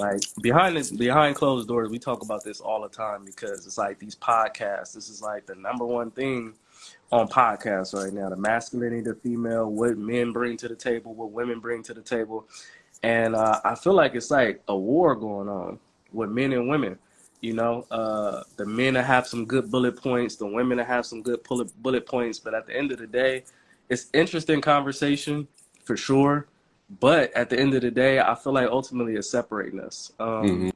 Like behind the, behind closed doors, we talk about this all the time because it's like these podcasts. This is like the number one thing on podcasts right now: the masculinity, the female, what men bring to the table, what women bring to the table, and uh, I feel like it's like a war going on with men and women. You know, uh, the men have some good bullet points, the women have some good bullet points, but at the end of the day, it's interesting conversation for sure. But at the end of the day, I feel like ultimately it's separating us. Um, mm-hmm.